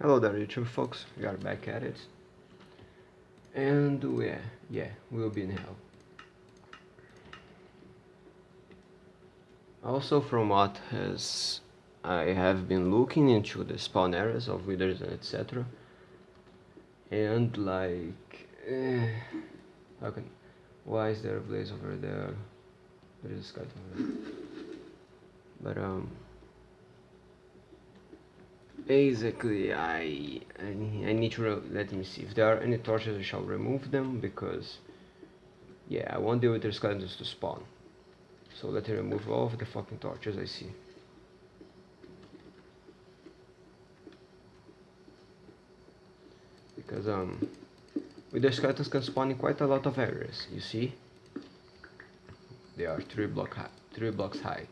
Hello there YouTube folks, we are back at it. And yeah, yeah, we'll be in hell. Also from what has I have been looking into the spawn areas of withers and etc. And like eh, can why is there a blaze over there? There is a skeleton over there. But um basically I, I, need to let me see. If there are any torches I shall remove them because yeah I want the wither skeletons to spawn. So let me remove all of the fucking torches I see. Because um the skeletons can spawn in quite a lot of areas you see? They are three block high, three blocks high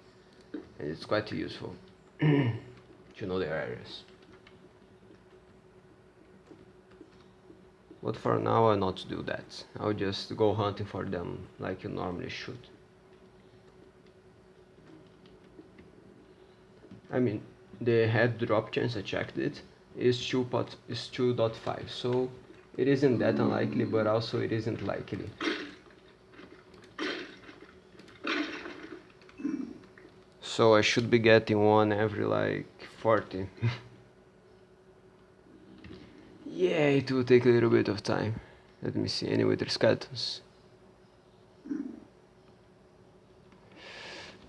and it's quite useful to know their areas. But for now I'll not do that. I'll just go hunting for them like you normally should. I mean, the head drop chance I checked it is 2 pot is 2.5 so it isn't that unlikely but also it isn't likely so I should be getting one every like 40 yeah it will take a little bit of time. Let me see anyway there's skeletons?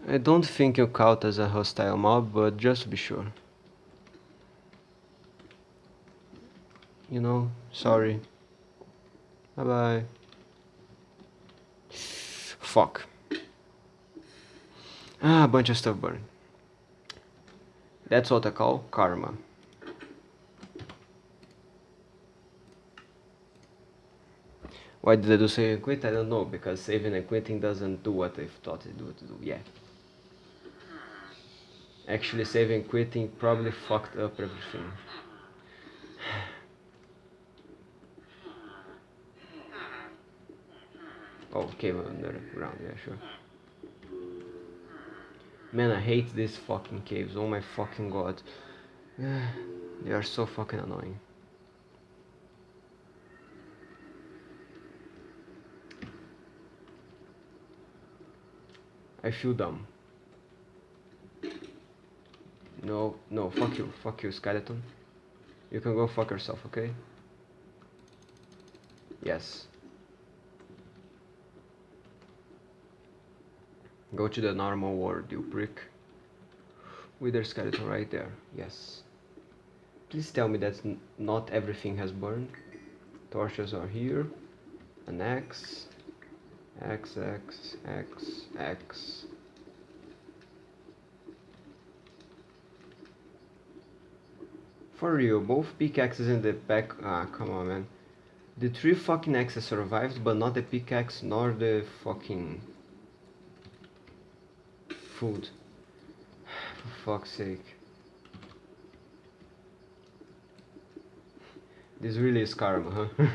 I don't think you count as a hostile mob but just to be sure. You know sorry. Bye bye fuck. Ah, bunch of stuff burned. That's what I call karma. Why did I do save and quit? I don't know, because saving and quitting doesn't do what I thought it would do, yeah. Actually, saving and quitting probably fucked up everything. oh, came underground, yeah, sure. Man, I hate these fucking caves. Oh my fucking god. they are so fucking annoying. I feel dumb. No, no, fuck you, fuck you, skeleton. You can go fuck yourself, okay? Yes. Go to the normal world, you prick. Wither skeleton right there, yes. Please tell me that not everything has burned. Torches are here. An X. X, X, X, X. For real, both pickaxes in the back. Ah, come on, man. The three fucking axes survived, but not the pickaxe nor the fucking food. For fuck's sake. This really is karma, huh?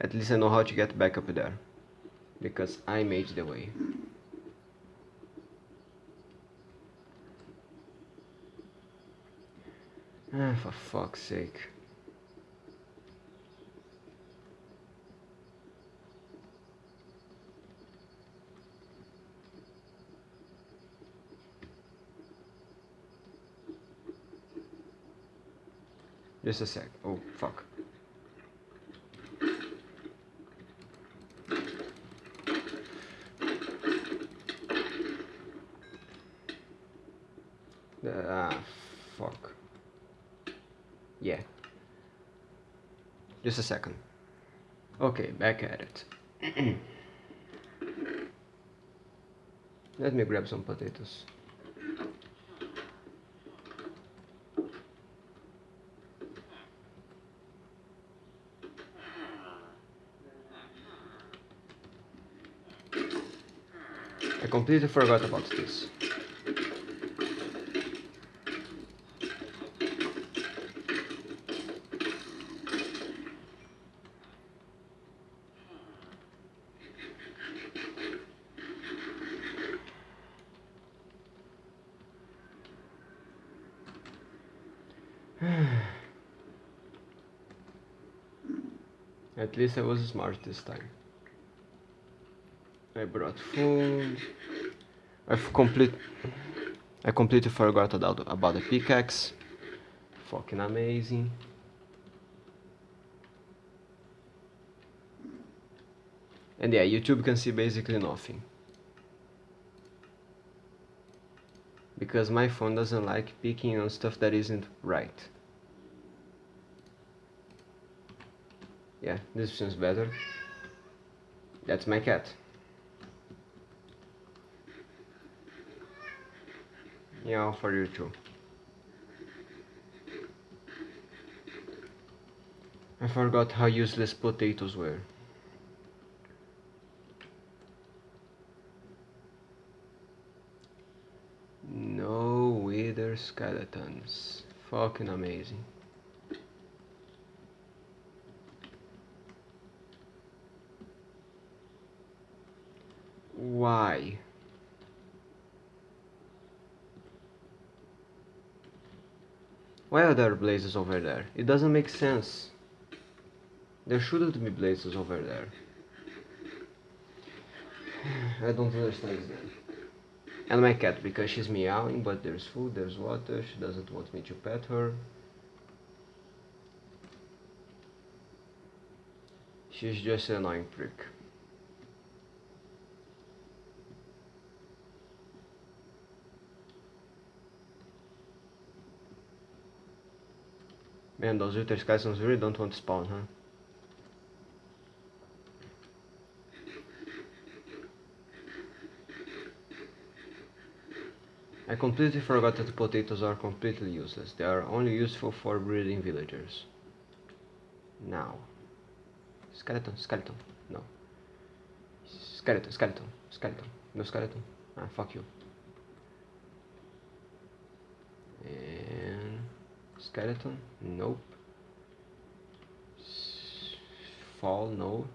At least I know how to get back up there. Because I made the way. Ah, for fuck's sake. Just a sec. Oh, fuck. Ah, fuck. Yeah. Just a second. Okay, back at it. Let me grab some potatoes. completely forgot about this. At least I was smart this time. I brought food. I've complete. I completely forgot about about the pickaxe. Fucking amazing. And yeah, YouTube can see basically nothing. Because my phone doesn't like picking on stuff that isn't right. Yeah, this seems better. That's my cat. Yeah, for you too. I forgot how useless potatoes were. No wither skeletons. Fucking amazing. Why? Why are there blazes over there? It doesn't make sense. There shouldn't be blazes over there. I don't understand that. And my cat, because she's meowing, but there's food, there's water, she doesn't want me to pet her. She's just an annoying prick. Man, those wither skeletons really don't want to spawn, huh? I completely forgot that potatoes are completely useless. They are only useful for breeding villagers. Now. Skeleton, skeleton. No. Skeleton, skeleton, skeleton. No skeleton. Ah, fuck you. And skeleton? Nope. Fall? No.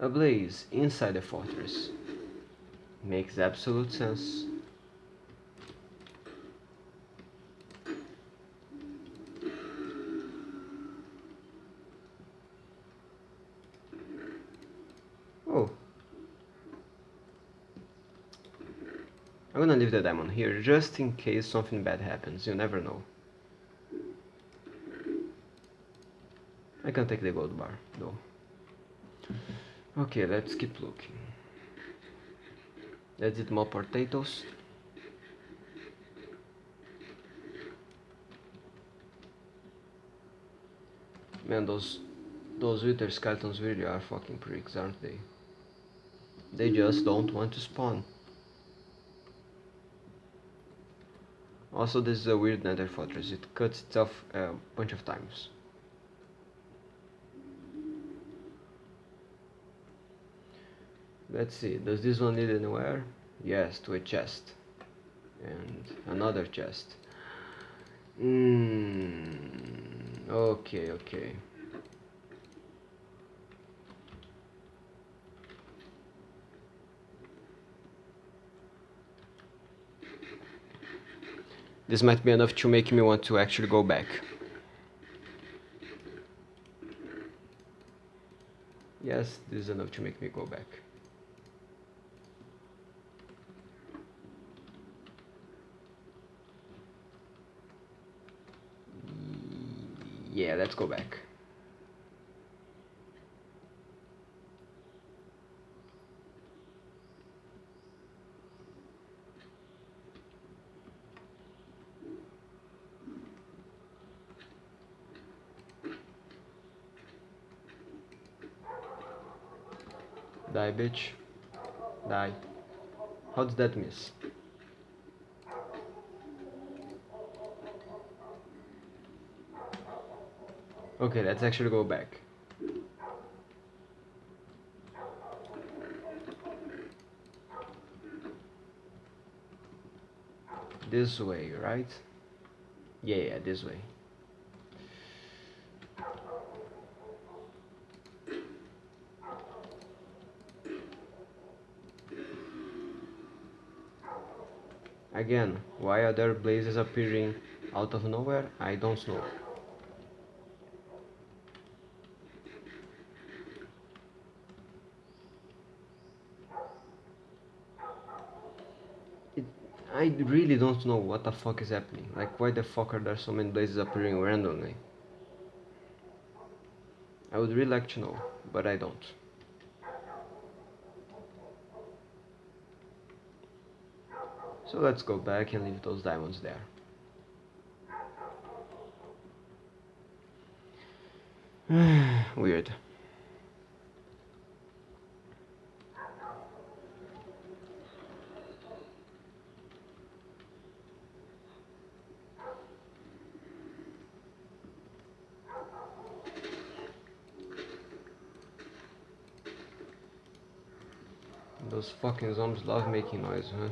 A blaze inside the fortress. Makes absolute sense. Oh. I'm gonna leave the diamond here just in case something bad happens, you never know. I can take the gold bar though. Okay, let's keep looking. Let's eat more potatoes. Man, those those wither skeletons really are fucking pricks, aren't they? They just don't want to spawn. Also, this is a weird nether fortress. It cuts itself a bunch of times. Let's see, does this one lead anywhere? Yes, to a chest. And another chest. Mm, okay, okay. This might be enough to make me want to actually go back. Yes, this is enough to make me go back. Yeah, let's go back. Die, bitch. Die. How did that miss? Okay, let's actually go back. This way, right? Yeah, yeah, this way. Again, why are there blazes appearing out of nowhere? I don't know. It, I really don't know what the fuck is happening. Like, why the fuck are there so many blazes appearing randomly? I would really like to know, but I don't. So let's go back and leave those diamonds there. Weird. Those fucking zombies love making noise, huh?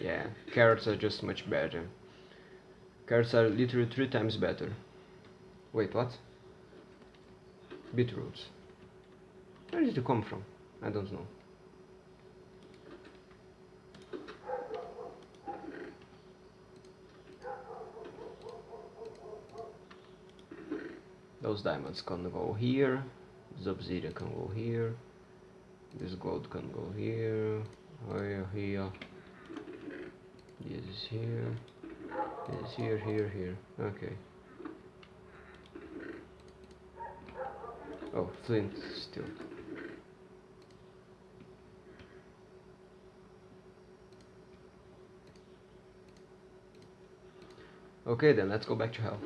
Yeah, carrots are just much better. Cards are literally three times better. Wait, what? Beetroots. Where did it come from? I don't know. Those diamonds can go here. This obsidian can go here. This gold can go here. Here, here. This is here. This is here, here, here. Okay. Oh, flint still. Okay then, let's go back to hell.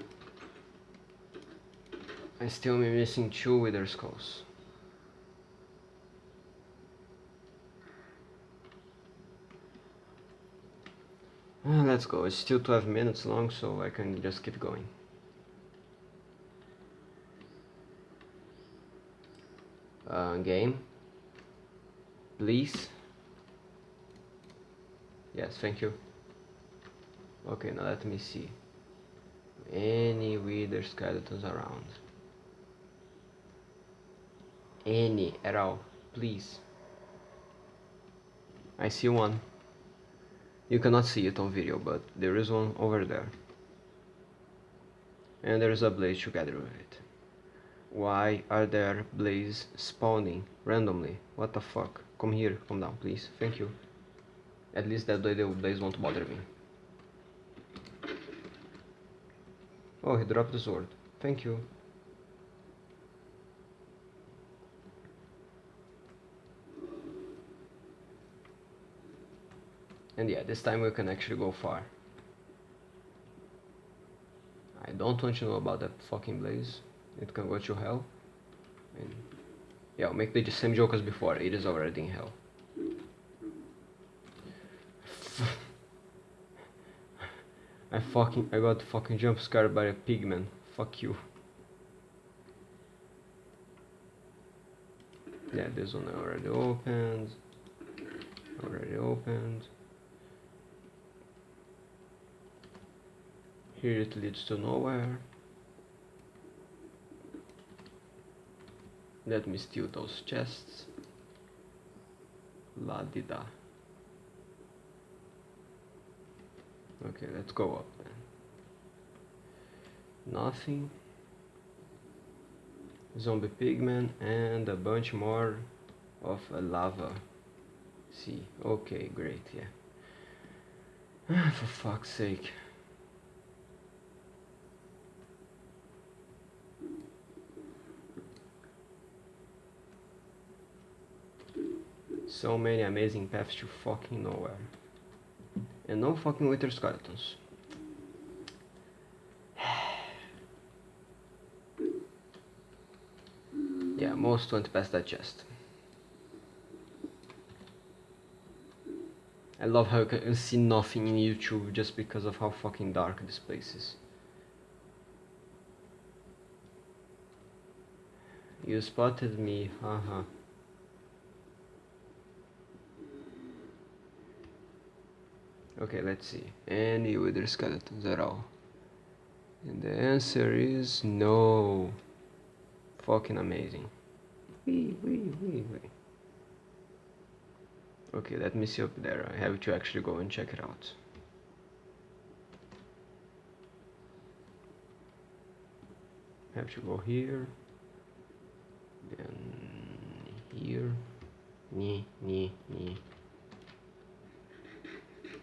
I still am missing two wither skulls. Uh, let's go, it's still 12 minutes long so I can just keep going. Uh, game. Please. Yes, thank you. Okay, now let me see. Any wither skeletons around. Any at all, please. I see one. You cannot see it on video, but there is one over there. And there is a blaze together with it. Why are there blazes spawning randomly? What the fuck? Come here, come down, please. Thank you. At least that way the blaze won't bother me. Oh, he dropped the sword. Thank you. And yeah, this time we can actually go far. I don't want to know about that fucking blaze. It can go to hell. And yeah, I'll make the same joke as before. It is already in hell. I fucking I got fucking jump scared by a pigman. Fuck you. Yeah, this one already opened. Already opened. Here it leads to nowhere. Let me steal those chests. La di da. Okay, let's go up then. Nothing. Zombie pigman and a bunch more of a lava. See, okay, great, yeah. For fuck's sake. So many amazing paths to fucking nowhere. And no fucking wither skeletons. yeah, most went past that chest. I love how you can see nothing in YouTube just because of how fucking dark this place is. You spotted me, haha. Okay, let's see. Any wither skeletons at all? And the answer is no. Fucking amazing. Wee, wee, wee, wee. Okay, let me see up there. I have to actually go and check it out. have to go here then here knee knee knee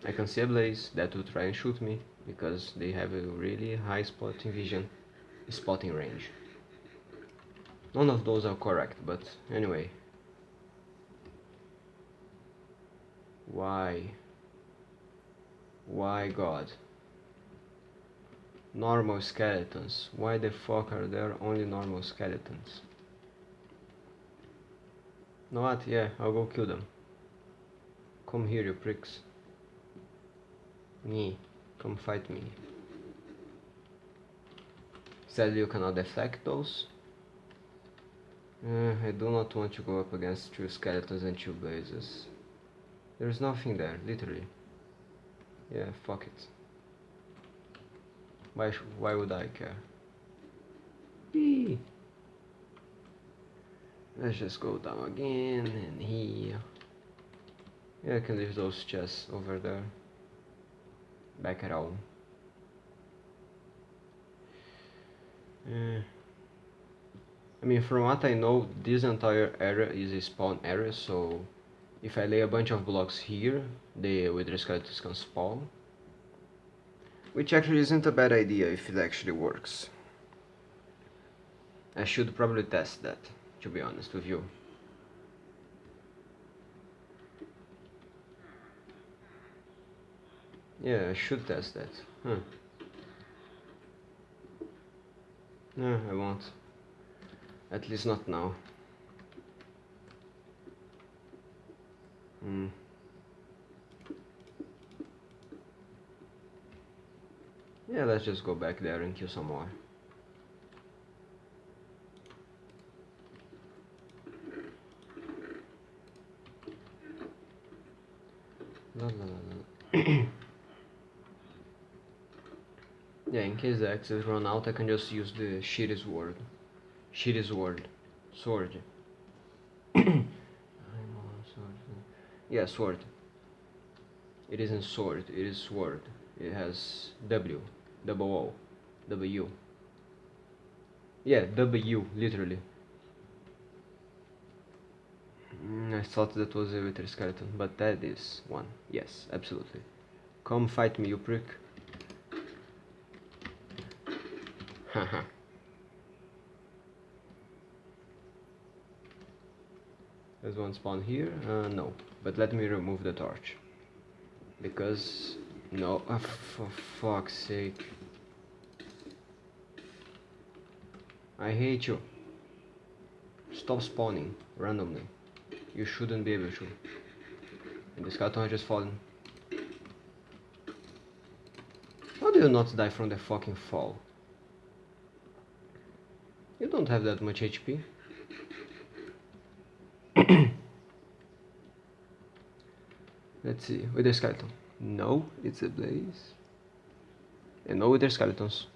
I can see a blaze that will try and shoot me because they have a really high spotting vision spotting range. None of those are correct but anyway. Why? Why God? Normal skeletons. Why the fuck are there only normal skeletons? Know what? Yeah I'll go kill them. Come here you pricks me come fight me sadly you cannot deflect those uh, I do not want to go up against two skeletons and two blazes there's nothing there literally yeah fuck it why, why would I care? Let's just go down again and here. Yeah, I can leave those chests over there. Back at home. Uh, I mean, from what I know, this entire area is a spawn area, so if I lay a bunch of blocks here, the wither skeletons can spawn. Which actually isn't a bad idea if it actually works. I should probably test that, to be honest with you. Yeah, I should test that. Huh. No, I won't. At least not now. Hmm. Yeah, let's just go back there and kill some more. La, la, la, yeah, in case the axes run out, I can just use the shitty sword. Shitty sword. Sword. yeah, sword. It isn't sword, it is sword. It has W double O, W. Yeah, W, literally. Mm, I thought that was a wither skeleton, but that is one. Yes, absolutely. Come fight me, you prick. Haha. There's one spawn here? Uh, no. But let me remove the torch. Because no, oh, for fuck's sake. I hate you. Stop spawning randomly. You shouldn't be able to. And this carton has just fallen. How do you not die from the fucking fall? You don't have that much HP. Let's see, with the skeleton. No, it's a blaze. And no, they're skeletons.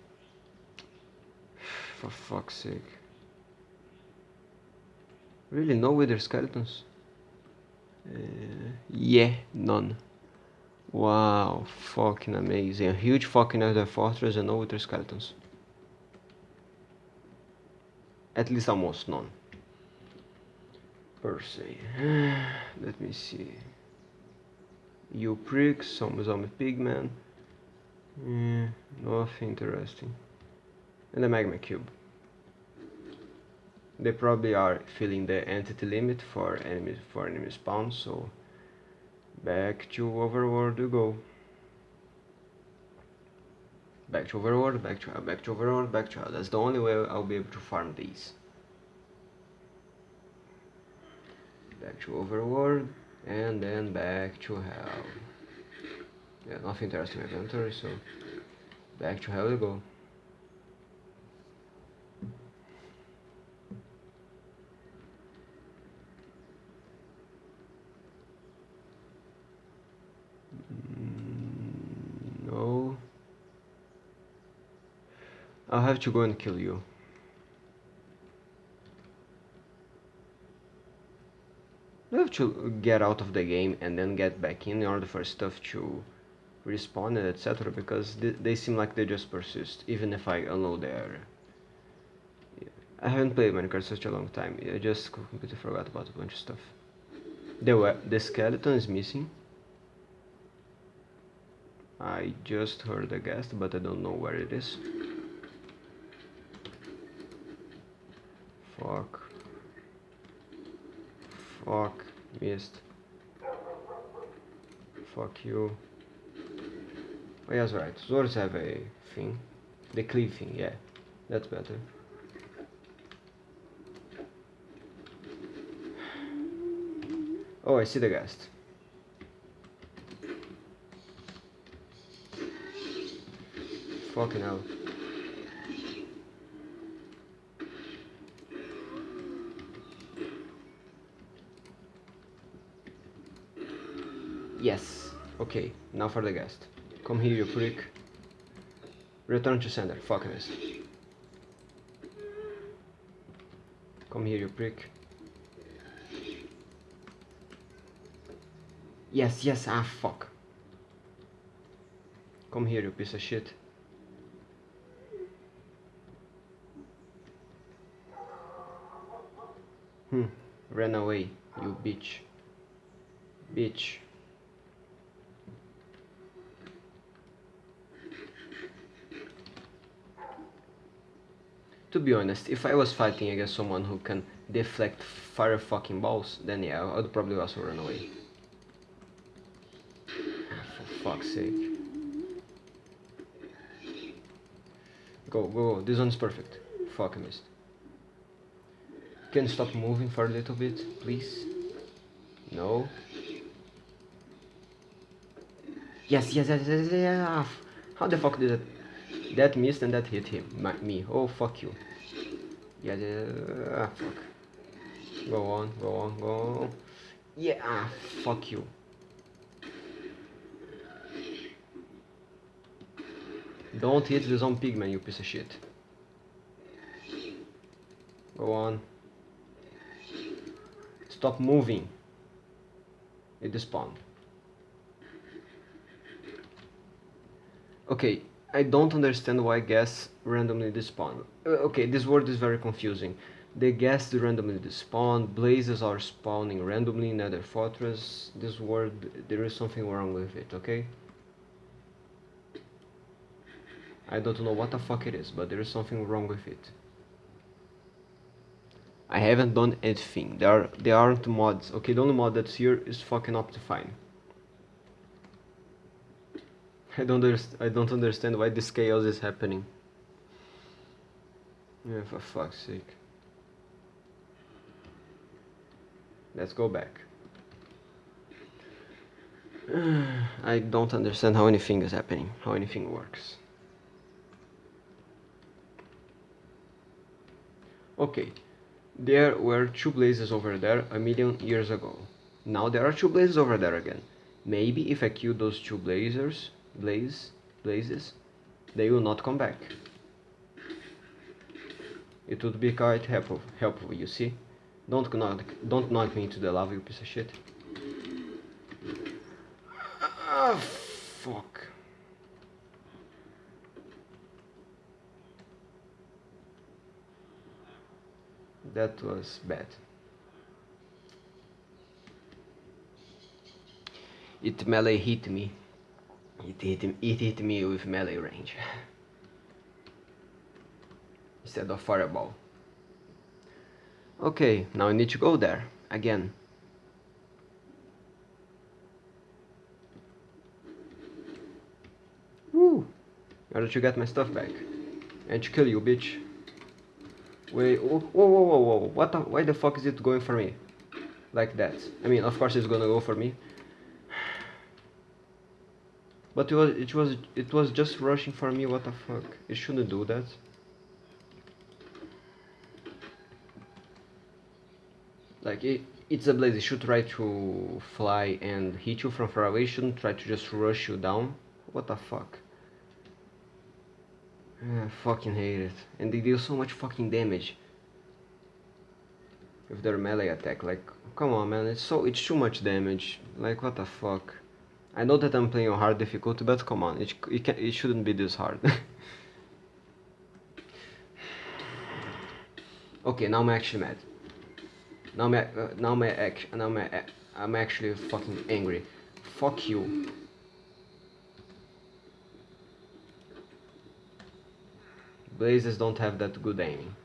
For fuck's sake. Really, no wither skeletons? Uh, yeah, none. Wow, fucking amazing. A huge fucking nether fortress and no wither skeletons. At least almost none. Per se. Let me see you pricks, some zombie pigman. Yeah, nothing interesting. And the magma cube. They probably are filling the entity limit for enemies for enemy spawn, so back to overworld we go. Back to overworld, back to back to overworld, back to That's the only way I'll be able to farm these. Back to overworld and then back to hell. Yeah nothing interesting in the inventory so back to hell we go. Mm, I'll have to go and kill you. To get out of the game and then get back in in order for stuff to respawn and etc because th they seem like they just persist even if I unload the area. I haven't played Minecraft such a long time, I just completely forgot about a bunch of stuff. The, the skeleton is missing. I just heard a ghast, but I don't know where it is. Fuck. Fuck. Missed. Fuck you. Oh, yes, right. Swords have a thing. The cleave thing, yeah. That's better. Oh, I see the ghast. Fucking hell. Yes. Okay, now for the ghast. Come here, you prick. Return to sender. Fuck this. Come here, you prick. Yes, yes, ah, fuck. Come here, you piece of shit. Hmm, ran away, you bitch. Bitch. To be honest, if I was fighting against someone who can deflect fire fucking balls, then yeah, I would probably also run away. Ah, for fuck's sake. Go, go, this one's perfect. Fuck, I missed. Can stop moving for a little bit, please? No. Yes, yes, yes, yes, yes. Ah, how the fuck did that? That missed and that hit him, my, me. Oh, fuck you. Yeah, ah, fuck. Go on, go on, go on. Yeah, ah, fuck you. Don't hit the zombie pigman, you piece of shit. Go on. Stop moving. It despawned. Okay, I don't understand why ghast randomly despawn. Uh, okay, this word is very confusing. The ghast randomly despawn, blazes are spawning randomly in Nether Fortress. This word, there is something wrong with it, okay? I don't know what the fuck it is, but there is something wrong with it. I haven't done anything. There are there aren't mods. Okay, the only mod that's here is fucking Optifine. I don't understand. I don't understand why this chaos is happening. Yeah, for fuck's sake. Let's go back. I don't understand how anything is happening, how anything works. Okay, there were two blazes over there a million years ago. Now there are two blazes over there again. Maybe if I kill those two blazers, blaze, blazes, they will not come back. It would be quite helpful, helpful you see? Don't knock, don't knock me into the lava, you piece of shit. Ah, fuck. That was bad. It melee hit me. It hit, it hit me with melee range. Instead of fireball. Okay, now I need to go there, again. Woo! In order to get my stuff back. And to kill you, bitch. Wait, whoa, whoa, whoa, whoa, what the, why the fuck is it going for me? Like that. I mean, of course it's gonna go for me. But it was, it was, it was just rushing for me, what the fuck? It shouldn't do that. Like, it, it's a blaze, it should try to fly and hit you from far away, shouldn't try to just rush you down. What the fuck? I fucking hate it. And they deal so much fucking damage. With their melee attack, like, come on man, it's so, it's too much damage. Like, what the fuck. I know that I'm playing on hard difficulty, but come on, it, it, can, it shouldn't be this hard. okay, now I'm actually mad. Now I'm, uh, now I'm, act, now I'm, I'm actually fucking angry. Fuck you. Blazes don't have that good aiming.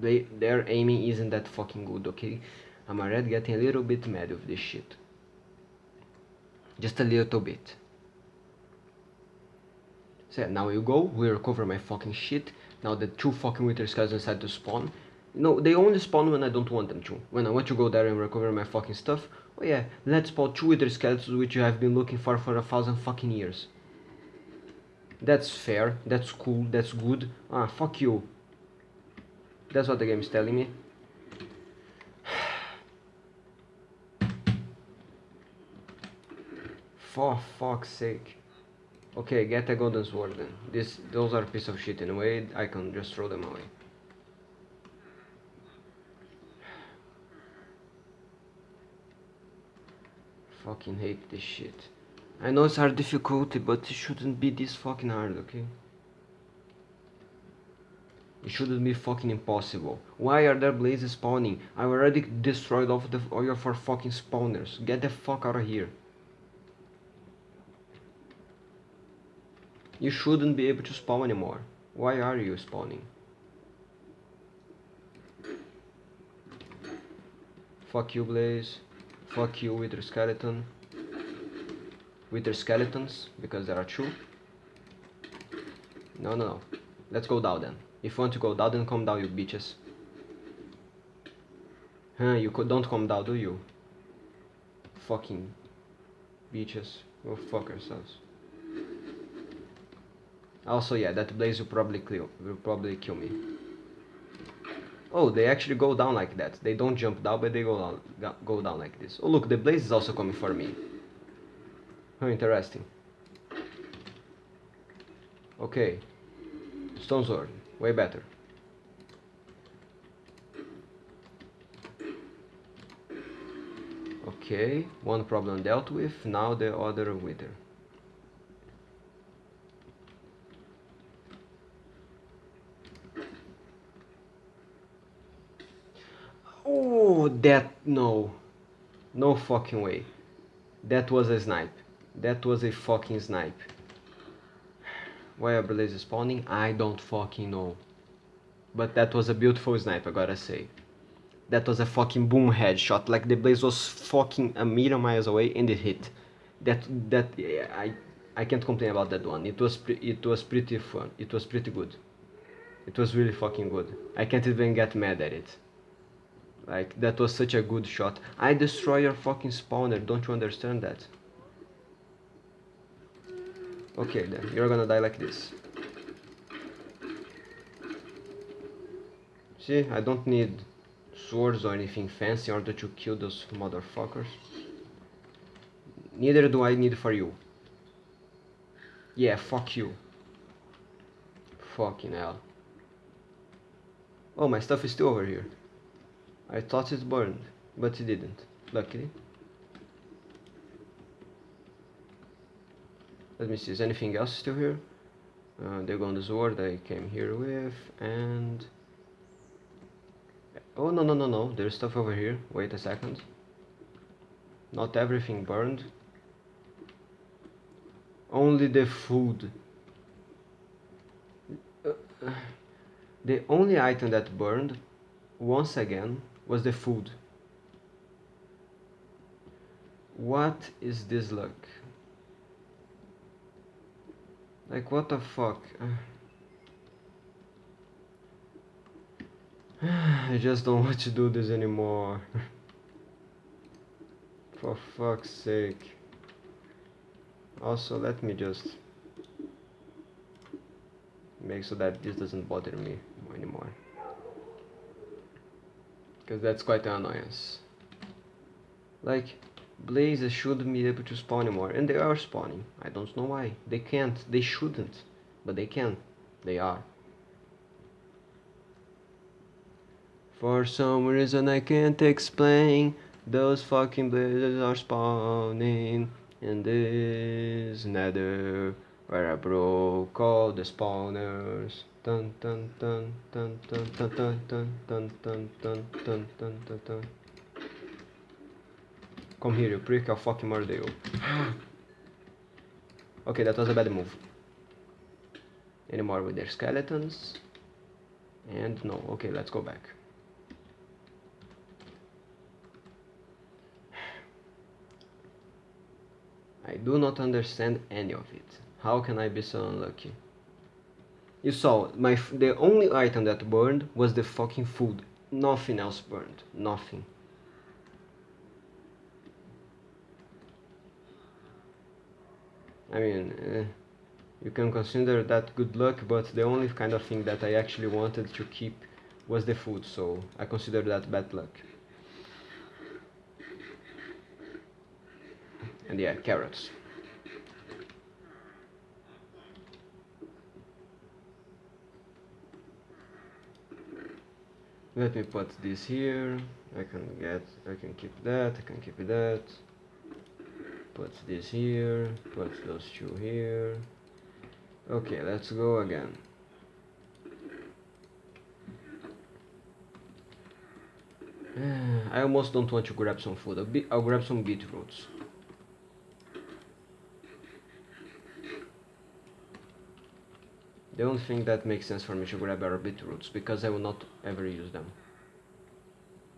They, their aiming isn't that fucking good, okay? I'm already getting a little bit mad with this shit. Just a little bit. So yeah, now you go, we recover my fucking shit. Now the two fucking Wither Skeletons decide to spawn. No, they only spawn when I don't want them to. When I want to go there and recover my fucking stuff, oh yeah, let's spawn two Wither Skeletons which you have been looking for for a thousand fucking years. That's fair, that's cool, that's good. Ah, fuck you. That's what the game is telling me. For fuck's sake. Okay, get a golden sword then. This, those are a piece of shit in a way, I can just throw them away. Fucking hate this shit. I know it's hard difficulty, but it shouldn't be this fucking hard, okay? It shouldn't be fucking impossible. Why are there blazes spawning? I already destroyed all, the, all your four fucking spawners. Get the fuck out of here. You shouldn't be able to spawn anymore. Why are you spawning? Fuck you, Blaze. Fuck you, Wither Skeleton. Wither Skeletons, because there are two. No, no, no. Let's go down then. If you want to go down, then come down, you bitches. Huh, you don't come down, do you? Fucking bitches. Go fuck yourselves. Also, yeah, that blaze will probably kill, will probably kill me. Oh, they actually go down like that. They don't jump down, but they go down, go down like this. Oh, look, the blaze is also coming for me. Oh, interesting. Okay. Stone sword, way better. Okay, one problem dealt with, now the other wither. Oh, that, no. No fucking way. That was a snipe. That was a fucking snipe. Why are Blaze spawning? I don't fucking know. But that was a beautiful snipe, I gotta say. That was a fucking boom headshot. Like the Blaze was fucking a million miles away and it hit. That that I I can't complain about that one. It was it was pretty fun. It was pretty good. It was really fucking good. I can't even get mad at it. Like that was such a good shot. I destroy your fucking spawner. Don't you understand that? Okay then, you're gonna die like this. See, I don't need swords or anything fancy in order to kill those motherfuckers. Neither do I need for you. Yeah, fuck you. Fucking hell. Oh, my stuff is still over here. I thought it burned, but it didn't, luckily. let me see is anything else still here? Uh, they go the sword I came here with and oh no no no no there's stuff over here. Wait a second. Not everything burned. Only the food. Uh, the only item that burned once again was the food what is this luck like, what the fuck? I just don't want to do this anymore. For fuck's sake. Also, let me just make so that this doesn't bother me anymore because that's quite an annoyance. Like, blazes should be able to spawn more, and they are spawning. I don't know why. They can't, they shouldn't, but they can. They are. For some reason I can't explain, those fucking blazes are spawning in this nether where I broke all the spawners. Dun dun dun dun dun dun dun dun dun dun dun dun dun dun. Come here, you prick, I'll fucking murder you. okay, that was a bad move. Any more wither skeletons? And no, okay, let's go back. I do not understand any of it. How can I be so unlucky? You saw, my the only item that burned was the fucking food. Nothing else burned. Nothing. I mean, uh, you can consider that good luck, but the only kind of thing that I actually wanted to keep was the food, so I consider that bad luck. And yeah, carrots. Let me put this here. I can get, I can keep that, I can keep that. Put this here, put those two here. Okay, let's go again. I almost don't want to grab some food. I'll, I'll grab some beetroots. The only thing that makes sense for me to grab are beetroots, because I will not ever use them.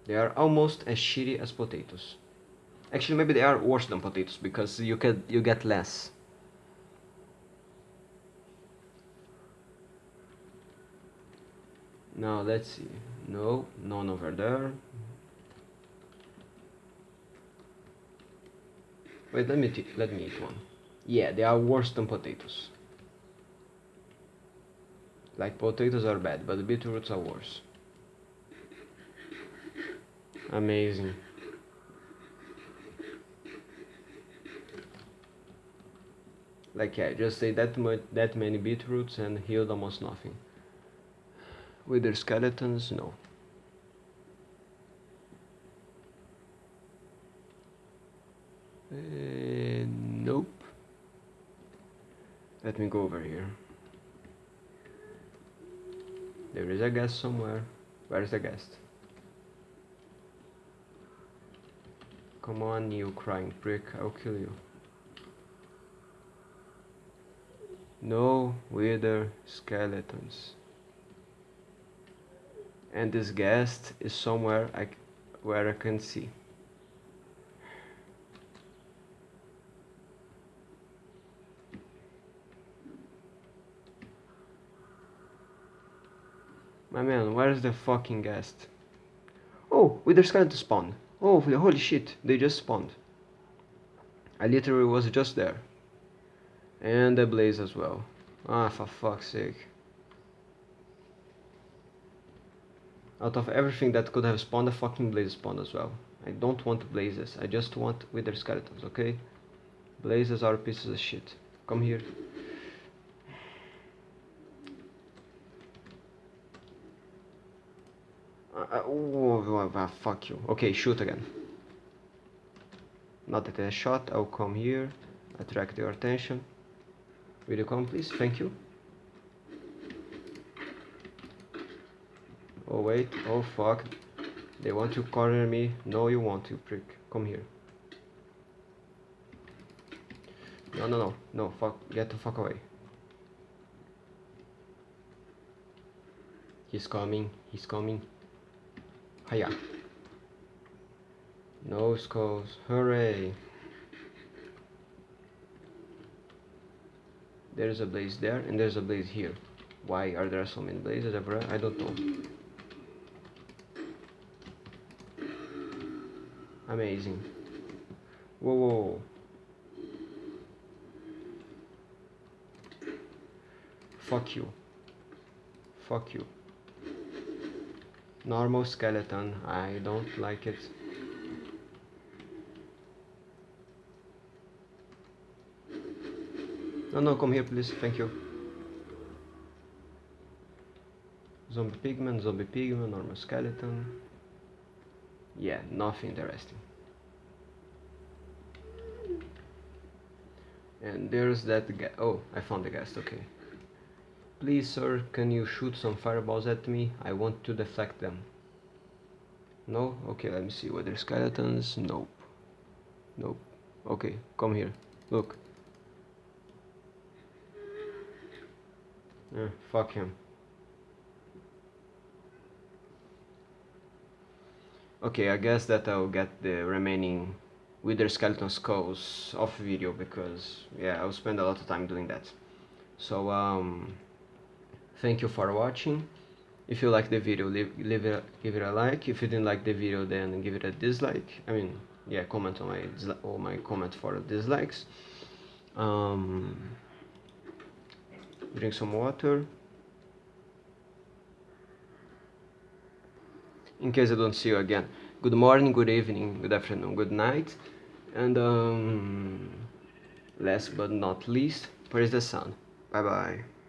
They are almost as shitty as potatoes. Actually, maybe they are worse than potatoes, because you, can, you get less. Now, let's see. No, none over there. Wait, let me, let me eat one. Yeah, they are worse than potatoes. Like potatoes are bad, but beetroots are worse. Amazing. Like yeah, just say that much, that many beetroots and healed almost nothing. Wither skeletons, no. Uh, nope. Let me go over here. There is a ghast somewhere. Where is the ghast? Come on, you crying prick, I'll kill you. No wither skeletons. And this ghast is somewhere I, where I can see. My man, where's the fucking ghast? Oh, Wither Skeleton spawned. Oh, holy shit, they just spawned. I literally was just there. And the blaze as well. Ah, for fuck's sake. Out of everything that could have spawned, a fucking blaze spawned as well. I don't want blazes, I just want wither skeletons, okay? Blazes are pieces of shit. Come here. Uh, oh, oh, oh, oh, fuck you. Okay, shoot again. Not that I shot, I'll come here, attract your attention. Will you come please? Thank you. Oh wait, oh fuck. They want to corner me. No you want to prick. Come here. No no no, no, fuck, get the fuck away. He's coming, he's coming. Hiya. No skulls. Hooray. There's a blaze there and there's a blaze here. Why are there so many blazes everywhere? I don't know. Amazing. Whoa, whoa. Fuck you. Fuck you normal skeleton I don't like it no no come here please thank you Zombie pigman, zombie pigman, normal skeleton. Yeah, nothing interesting. And there's that guy. Oh, I found the ghast, okay. Please, sir, can you shoot some fireballs at me? I want to deflect them. No? Okay, let me see. Wither skeletons? Nope. Nope. Okay, come here. Look. Eh, fuck him. Okay, I guess that I'll get the remaining Wither skeleton skulls off video because yeah, I'll spend a lot of time doing that. So um, thank you for watching. If you like the video, leave, leave it, give it a like. If you didn't like the video, then give it a dislike. I mean, yeah, comment on my on my comment for dislikes. Um, drink some water. In case I don't see you again. Good morning, good evening, good afternoon, good night. And um, last but not least, praise the sun. Bye bye.